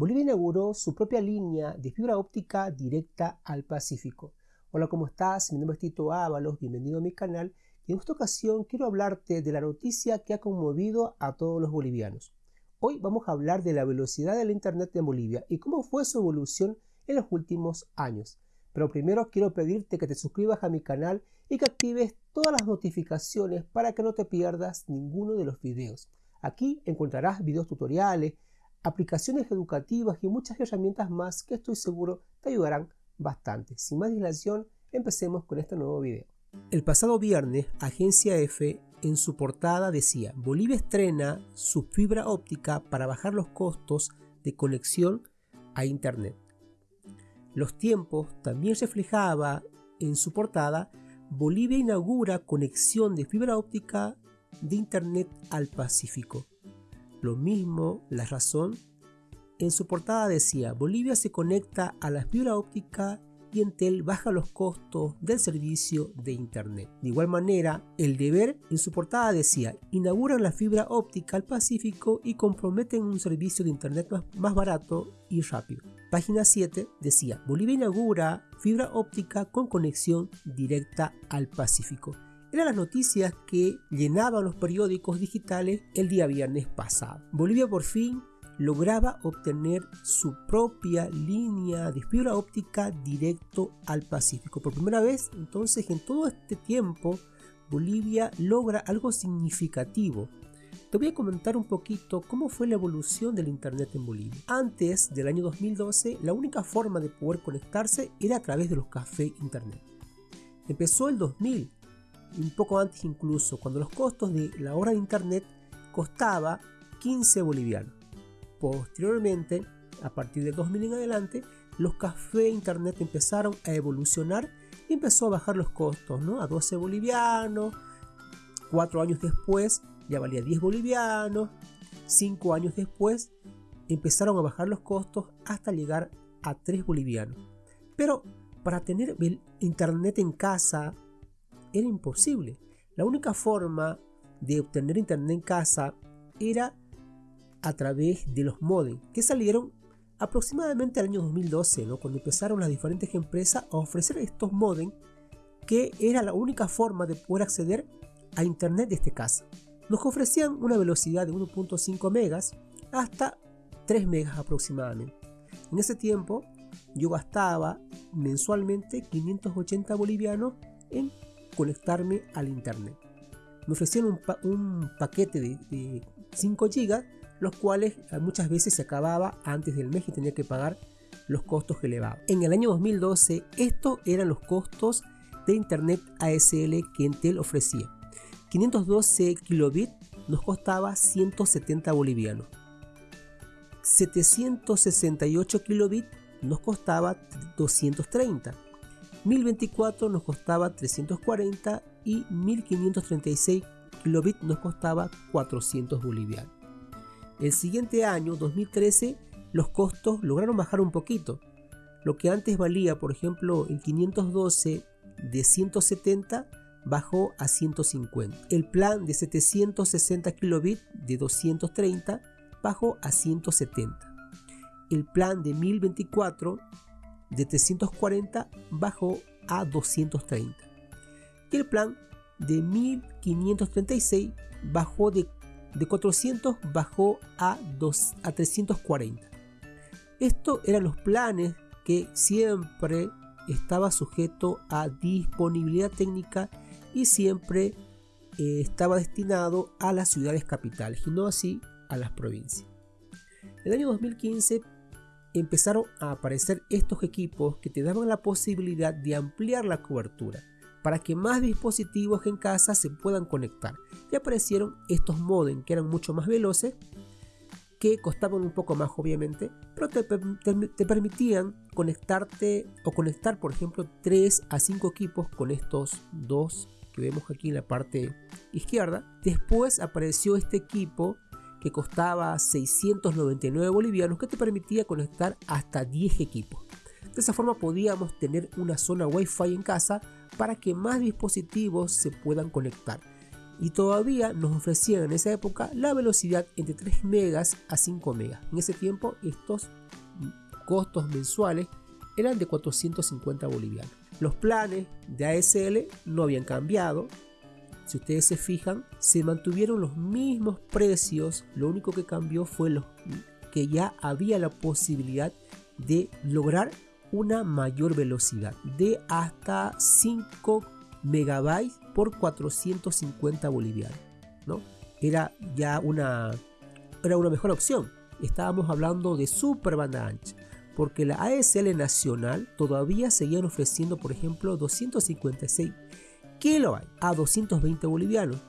Bolivia inauguró su propia línea de fibra óptica directa al Pacífico. Hola, ¿cómo estás? Mi nombre es Tito Ábalos, bienvenido a mi canal y en esta ocasión quiero hablarte de la noticia que ha conmovido a todos los bolivianos. Hoy vamos a hablar de la velocidad del Internet en Bolivia y cómo fue su evolución en los últimos años. Pero primero quiero pedirte que te suscribas a mi canal y que actives todas las notificaciones para que no te pierdas ninguno de los videos. Aquí encontrarás videos tutoriales, aplicaciones educativas y muchas herramientas más que estoy seguro te ayudarán bastante. Sin más dilación, empecemos con este nuevo video. El pasado viernes, Agencia F en su portada decía Bolivia estrena su fibra óptica para bajar los costos de conexión a Internet. Los tiempos también reflejaba en su portada Bolivia inaugura conexión de fibra óptica de Internet al Pacífico. Lo mismo la razón. En su portada decía, Bolivia se conecta a la fibra óptica y Entel baja los costos del servicio de Internet. De igual manera, El Deber en su portada decía, inauguran la fibra óptica al Pacífico y comprometen un servicio de Internet más, barato y rápido. Página 7 decía, Bolivia inaugura fibra óptica con conexión directa al Pacífico eran las noticias que llenaban los periódicos digitales el día viernes pasado. Bolivia por fin lograba obtener su propia línea de fibra óptica directo al Pacífico. Por primera vez, entonces, en todo este tiempo, Bolivia logra algo significativo. Te voy a comentar un poquito cómo fue la evolución del Internet en Bolivia. Antes del año 2012, la única forma de poder conectarse era a través de los cafés Internet. Empezó el 2000 un poco antes incluso, cuando los costos de la hora de internet costaba 15 bolivianos. Posteriormente, a partir del 2000 en adelante, los cafés internet empezaron a evolucionar y empezó a bajar los costos, ¿no? A 12 bolivianos, 4 años después ya valía 10 bolivianos, 5 años después empezaron a bajar los costos hasta llegar a 3 bolivianos. Pero para tener internet en casa era imposible. La única forma de obtener internet en casa era a través de los modems que salieron aproximadamente al año 2012, ¿no? cuando empezaron las diferentes empresas a ofrecer estos modems que era la única forma de poder acceder a internet de este casa. Nos ofrecían una velocidad de 1.5 megas hasta 3 megas aproximadamente. En ese tiempo yo gastaba mensualmente 580 bolivianos en conectarme al internet. Me ofrecieron un, paquete de, 5 GB, los cuales eh, muchas veces se acababa antes del mes y tenía que pagar los costos que elevaba. En el año 2012, estos eran los costos de internet ASL que Intel ofrecía. 512 kilobits nos costaba 170 bolivianos. 768 kilobits nos costaba 230 1024 nos costaba 340 y 1536 kilobits nos costaba 400 bolivianos. El siguiente año, 2013, los costos lograron bajar un poquito. Lo que antes valía, por ejemplo, el 512 de 170 bajó a 150. El plan de 760 kilobits de 230 bajó a 170. El plan de 1024 de 340 bajó a 230 y el plan de 1536 bajó de, de 400 bajó a, 2, a 340 estos eran los planes que siempre estaba sujeto a disponibilidad técnica y siempre eh, estaba destinado a las ciudades capitales y no así a las provincias. En el año 2015 empezaron a aparecer estos equipos que te daban la posibilidad de ampliar la cobertura para que más dispositivos en casa se puedan conectar. Y aparecieron estos modems que eran mucho más veloces, que costaban un poco más obviamente, pero te, te, permitían conectarte o conectar por ejemplo 3 a 5 equipos con estos dos que vemos aquí en la parte izquierda. Después apareció este equipo que costaba 699 bolivianos que te permitía conectar hasta 10 equipos. De esa forma podíamos tener una zona Wi-Fi en casa para que más dispositivos se puedan conectar. y todavía nos ofrecían en esa época la velocidad entre 3 megas a 5 megas. En ese tiempo estos costos mensuales eran de 450 bolivianos. Los planes de ASL no habían cambiado. Si ustedes se fijan, se mantuvieron los mismos precios. Lo único que cambió fue los, que ya había la posibilidad de lograr una mayor velocidad de hasta 5 megabytes por 450 bolivianos. ¿no? Era ya una, era una mejor opción. Estábamos hablando de super banda ancha. Porque la ASL nacional todavía seguían ofreciendo, por ejemplo, 256 kilobytes a 220 bolivianos,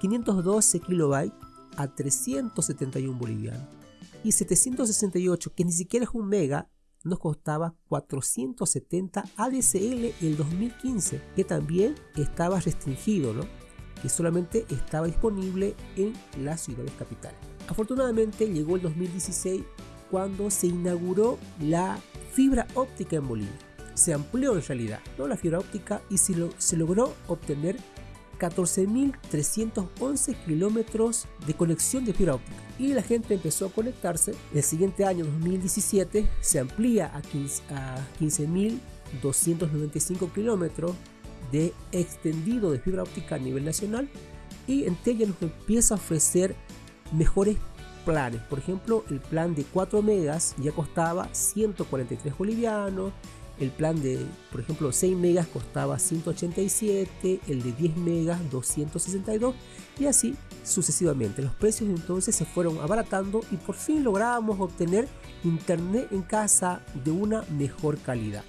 512 kilobytes a 371 bolivianos y 768, que ni siquiera es un mega, nos costaba 470 ADSL el 2015, que también estaba restringido, ¿no? que solamente estaba disponible en las ciudades capitales. Afortunadamente llegó el 2016 cuando se inauguró la fibra óptica en Bolivia. Se amplió en realidad ¿no? la fibra óptica y se, se logró obtener 14.311 kilómetros de conexión de fibra óptica y la gente empezó a conectarse. El siguiente año, 2017, se amplía a 15.295 kilómetros de extendido de fibra óptica a nivel nacional y Entel nos empieza a ofrecer mejores planes. Por ejemplo, el plan de 4 megas ya costaba 143 bolivianos, el plan de, por ejemplo, 6 megas costaba 187, el de 10 megas 262 y así sucesivamente. Los precios entonces se fueron abaratando y por fin lográbamos obtener internet en casa de una mejor calidad.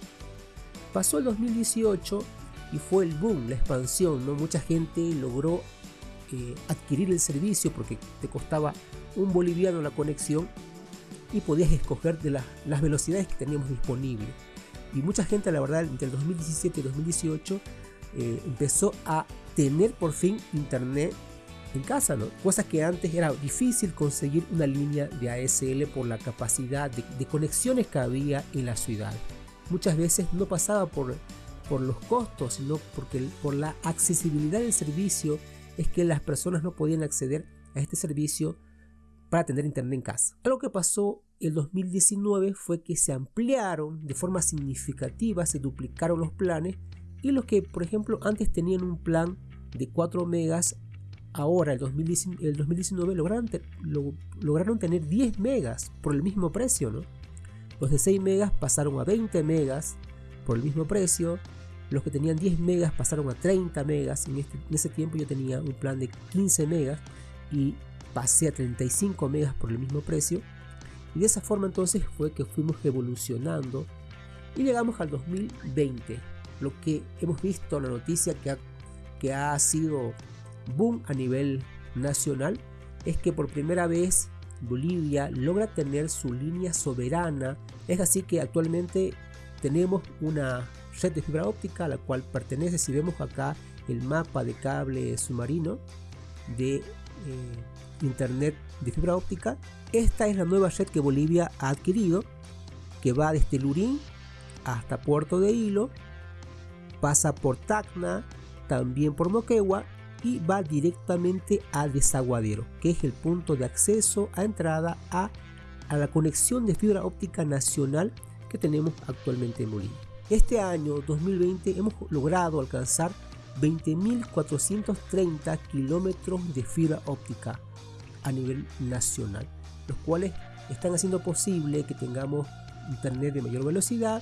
Pasó el 2018 y fue el boom, la expansión, ¿no? Mucha gente logró eh, adquirir el servicio porque te costaba un boliviano la conexión y podías escoger de las velocidades que teníamos disponibles y mucha gente, la verdad, entre el 2017 y 2018 eh, empezó a tener por fin internet en casa, ¿no? Cosas que antes era difícil conseguir una línea de ASL por la capacidad de, conexiones que había en la ciudad. Muchas veces no pasaba por, por los costos, sino porque por la accesibilidad del servicio es que las personas no podían acceder a este servicio para tener internet en casa. Algo que pasó el 2019 fue que se ampliaron de forma significativa, se duplicaron los planes y los que por ejemplo antes tenían un plan de 4 megas, ahora el 2019, lograron, tener 10 megas por el mismo precio. ¿no? Los de 6 megas pasaron a 20 megas por el mismo precio. Los que tenían 10 megas pasaron a 30 megas. En, este, en ese tiempo yo tenía un plan de 15 megas y pasé a 35 megas por el mismo precio y de esa forma entonces fue que fuimos evolucionando y llegamos al 2020. Lo que hemos visto, la noticia que ha, que ha sido boom a nivel nacional, es que por primera vez Bolivia logra tener su línea soberana. Es así que actualmente tenemos una red de fibra óptica a la cual pertenece, si vemos acá el mapa de cable submarino de eh, internet de fibra óptica. Esta es la nueva red que Bolivia ha adquirido, que va desde Lurín hasta Puerto de Hilo, pasa por Tacna, también por Moquegua y va directamente al Desaguadero, que es el punto de acceso a entrada a, a la conexión de fibra óptica nacional que tenemos actualmente en Bolivia. Este año 2020 hemos logrado alcanzar 20.430 kilómetros de fibra óptica a nivel nacional, los cuales están haciendo posible que tengamos internet de mayor velocidad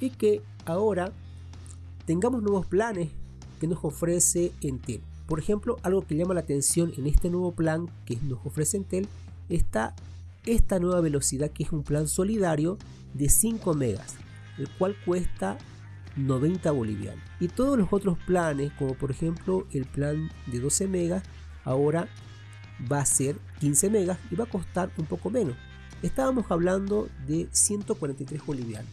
y que ahora tengamos nuevos planes que nos ofrece Entel. Por ejemplo, algo que llama la atención en este nuevo plan que nos ofrece Entel está esta nueva velocidad que es un plan solidario de 5 megas, el cual cuesta 90 bolivianos. Y todos los otros planes, como por ejemplo el plan de 12 megas, ahora va a ser 15 megas y va a costar un poco menos. Estábamos hablando de 143 bolivianos.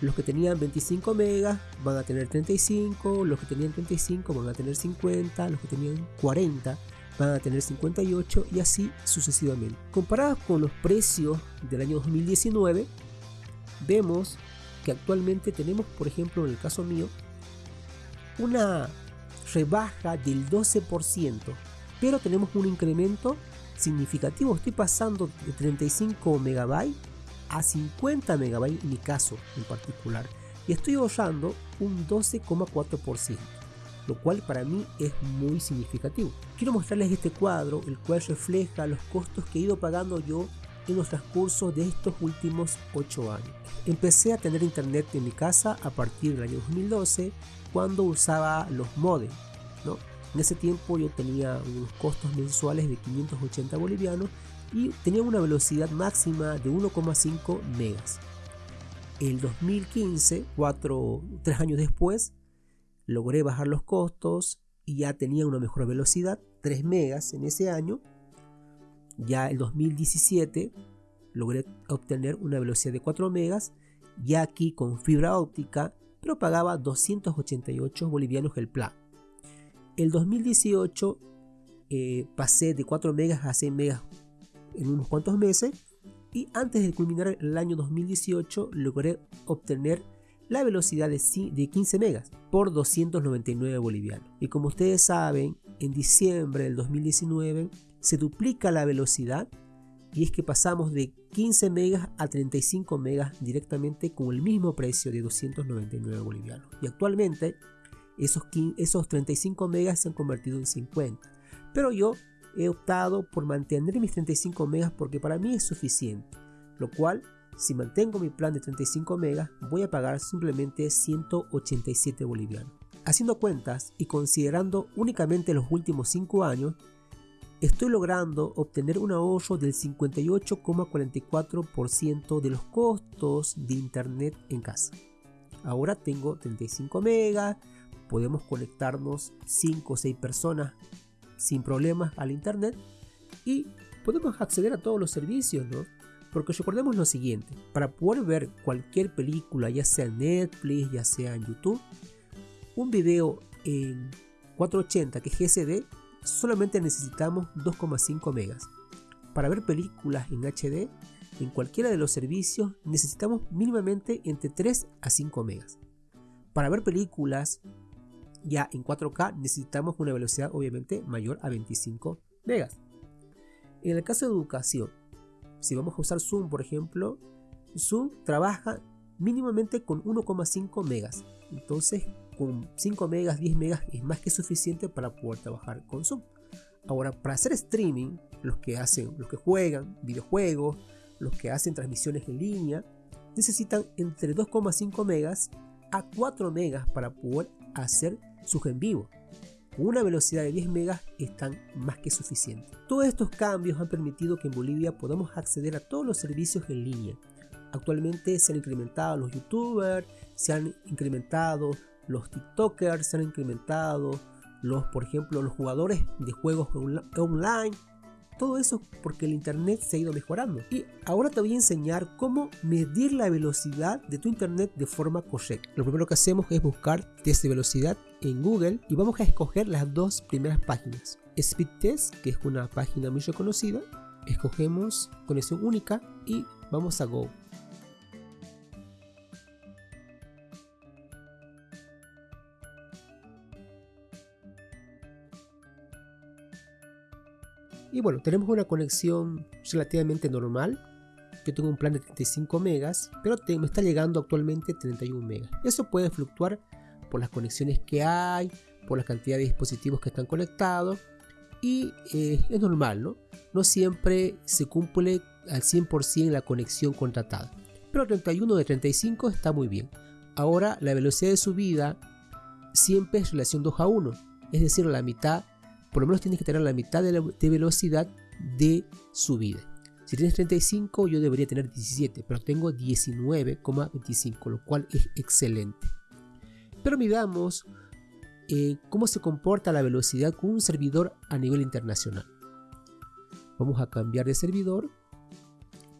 Los que tenían 25 megas van a tener 35, los que tenían 35 van a tener 50, los que tenían 40 van a tener 58 y así sucesivamente. Comparados con los precios del año 2019, vemos que actualmente tenemos, por ejemplo, en el caso mío, una rebaja del 12%, pero tenemos un incremento significativo. Estoy pasando de 35 MB a 50 MB en mi caso en particular y estoy ahorrando un 12,4%, lo cual para mí es muy significativo. Quiero mostrarles este cuadro, el cual refleja los costos que he ido pagando yo en los transcurso de estos últimos 8 años. Empecé a tener internet en mi casa a partir del año 2012 cuando usaba los modems. En ese tiempo yo tenía unos costos mensuales de 580 bolivianos y tenía una velocidad máxima de 1,5 megas. El 2015, 4, 3 años después, logré bajar los costos y ya tenía una mejor velocidad, 3 megas en ese año. Ya el 2017 logré obtener una velocidad de 4 megas, ya aquí con fibra óptica, pero pagaba 288 bolivianos el plan. El 2018 eh, pasé de 4 megas a 6 megas en unos cuantos meses y antes de culminar el año 2018 logré obtener la velocidad de 15 megas por 299 bolivianos. Y como ustedes saben, en diciembre del 2019 se duplica la velocidad y es que pasamos de 15 megas a 35 megas directamente con el mismo precio de 299 bolivianos. Y actualmente esos, esos 35 megas se han convertido en 50. Pero yo he optado por mantener mis 35 megas porque para mí es suficiente. Lo cual, si mantengo mi plan de 35 megas, voy a pagar simplemente 187 bolivianos. Haciendo cuentas y considerando únicamente los últimos 5 años, estoy logrando obtener un ahorro del 58,44% de los costos de internet en casa. Ahora tengo 35 megas, podemos conectarnos 5 o 6 personas sin problemas al internet y podemos acceder a todos los servicios, ¿no? Porque recordemos lo siguiente, para poder ver cualquier película, ya sea en Netflix, ya sea en YouTube, un video en 480 que es GSD solamente necesitamos 2,5 megas. Para ver películas en HD, en cualquiera de los servicios necesitamos mínimamente entre 3 a 5 megas. Para ver películas ya en 4K necesitamos una velocidad obviamente mayor a 25 megas. En el caso de educación, si vamos a usar Zoom por ejemplo, Zoom trabaja mínimamente con 1,5 megas. Entonces con 5 megas, 10 megas es más que suficiente para poder trabajar con Zoom. Ahora, para hacer streaming, los que hacen, los que juegan videojuegos, los que hacen transmisiones en línea, necesitan entre 2,5 megas a 4 megas para poder hacer sus en vivo. Una velocidad de 10 megas están más que suficientes. Todos estos cambios han permitido que en Bolivia podamos acceder a todos los servicios en línea. Actualmente se han incrementado los youtubers, se han incrementado los TikTokers se han incrementado, los, por ejemplo, los jugadores de juegos online, todo eso porque el internet se ha ido mejorando. Y ahora te voy a enseñar cómo medir la velocidad de tu internet de forma correcta. Lo primero que hacemos es buscar test de velocidad en Google y vamos a escoger las dos primeras páginas. Speed Test, que es una página muy reconocida, escogemos conexión única y vamos a Go. Y bueno, tenemos una conexión relativamente normal. Yo tengo un plan de 35 megas, pero me está llegando actualmente 31 megas. Eso puede fluctuar por las conexiones que hay, por la cantidad de dispositivos que están conectados. Y eh, es normal, ¿no? No siempre se cumple al 100% la conexión contratada. Pero 31 de 35 está muy bien. Ahora la velocidad de subida siempre es relación 2 a 1. Es decir, la mitad por lo menos tienes que tener la mitad de, la, velocidad de subida. Si tienes 35, yo debería tener 17, pero tengo 19,25, lo cual es excelente. Pero miramos eh, cómo se comporta la velocidad con un servidor a nivel internacional. Vamos a cambiar de servidor.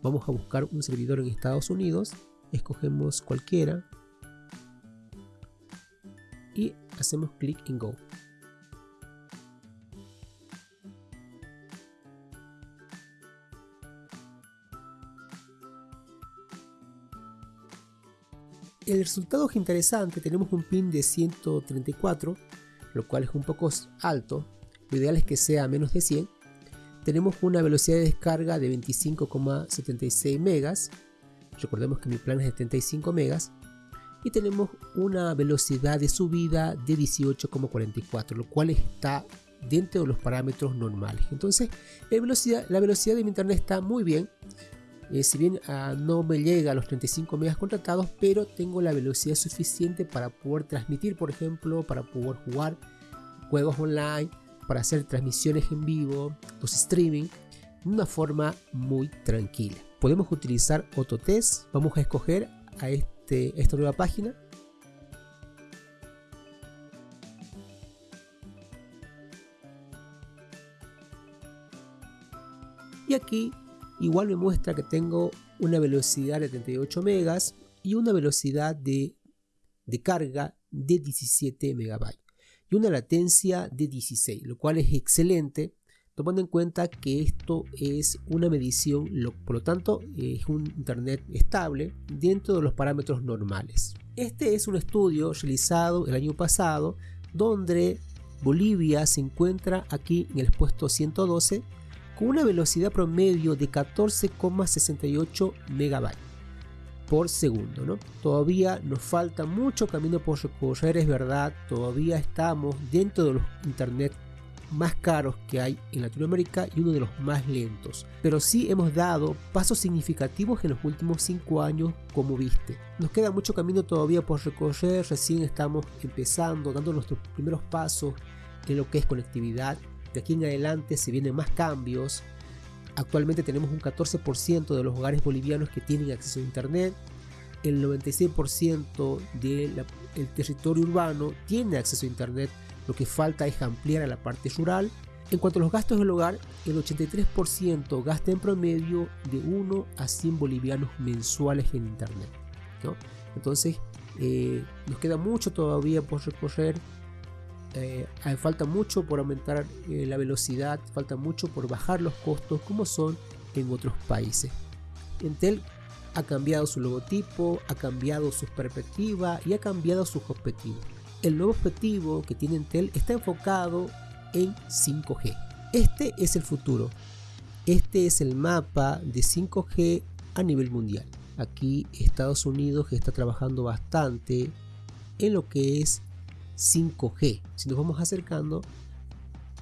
Vamos a buscar un servidor en Estados Unidos. Escogemos cualquiera. Y hacemos clic en Go. El resultado es interesante, tenemos un pin de 134 lo cual es un poco alto. Lo ideal es que sea menos de 100. Tenemos una velocidad de descarga de 25,76 megas. Recordemos que mi plan es de 75 megas. Y tenemos una velocidad de subida de 18,44, lo cual está dentro de los parámetros normales. Entonces, la velocidad, la velocidad de mi internet está muy bien. Eh, si bien ah, no me llega a los 35 megas contratados, pero tengo la velocidad suficiente para poder transmitir, por ejemplo, para poder jugar juegos online, para hacer transmisiones en vivo, los streaming, de una forma muy tranquila. Podemos utilizar Autotest, vamos a escoger a este, esta nueva página. Y aquí igual me muestra que tengo una velocidad de 38 megas y una velocidad de, carga de 17 megabytes y una latencia de 16, lo cual es excelente tomando en cuenta que esto es una medición, por lo tanto es un internet estable dentro de los parámetros normales. Este es un estudio realizado el año pasado donde Bolivia se encuentra aquí en el puesto 112 una velocidad promedio de 14,68 MB por segundo. ¿no? Todavía nos falta mucho camino por recorrer, es verdad, todavía estamos dentro de los internet más caros que hay en Latinoamérica y uno de los más lentos. Pero sí hemos dado pasos significativos en los últimos 5 años, como viste. Nos queda mucho camino todavía por recorrer, recién estamos empezando, dando nuestros primeros pasos en lo que es conectividad de aquí en adelante se vienen más cambios. Actualmente tenemos un 14% de los hogares bolivianos que tienen acceso a internet. El 96% del territorio urbano tiene acceso a internet. Lo que falta es ampliar a la parte rural. En cuanto a los gastos del hogar, el 83% gasta en promedio de 1 a 100 bolivianos mensuales en internet. Entonces, eh, nos queda mucho todavía por recorrer eh, falta mucho por aumentar eh, la velocidad, falta mucho por bajar los costos como son en otros países. Intel ha cambiado su logotipo, ha cambiado su perspectiva y ha cambiado sus objetivos. El nuevo objetivo que tiene Intel está enfocado en 5G. Este es el futuro. Este es el mapa de 5G a nivel mundial. Aquí Estados Unidos está trabajando bastante en lo que es 5G. Si nos vamos acercando,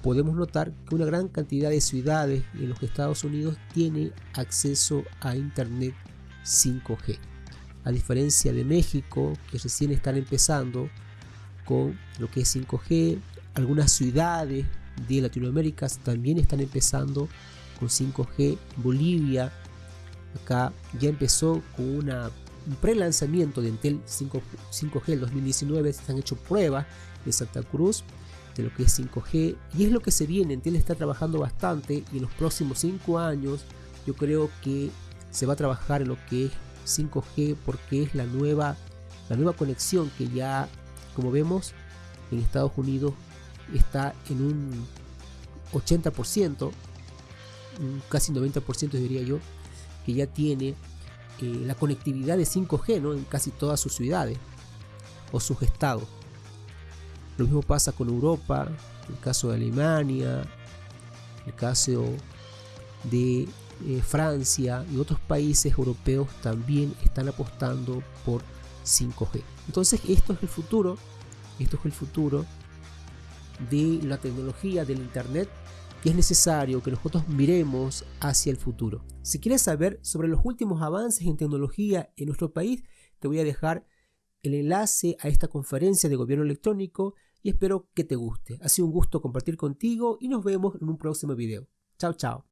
podemos notar que una gran cantidad de ciudades en los Estados Unidos tiene acceso a Internet 5G. A diferencia de México, que recién están empezando con lo que es 5G, algunas ciudades de Latinoamérica también están empezando con 5G. Bolivia acá ya empezó con una un pre-lanzamiento de Intel 5, 5G el 2019, se han hecho pruebas en Santa Cruz de lo que es 5G y es lo que se viene, Intel está trabajando bastante y en los próximos 5 años yo creo que se va a trabajar en lo que es 5G porque es la nueva, la nueva conexión que ya como vemos en Estados Unidos está en un 80%, casi 90% diría yo, que ya tiene la conectividad de 5G ¿no? en casi todas sus ciudades o sus estados. Lo mismo pasa con Europa, el caso de Alemania, el caso de eh, Francia y otros países europeos también están apostando por 5G. Entonces esto es el futuro, esto es el futuro de la tecnología del Internet y es necesario que nosotros miremos hacia el futuro. Si quieres saber sobre los últimos avances en tecnología en nuestro país, te voy a dejar el enlace a esta conferencia de gobierno electrónico y espero que te guste. Ha sido un gusto compartir contigo y nos vemos en un próximo video. Chao, chao.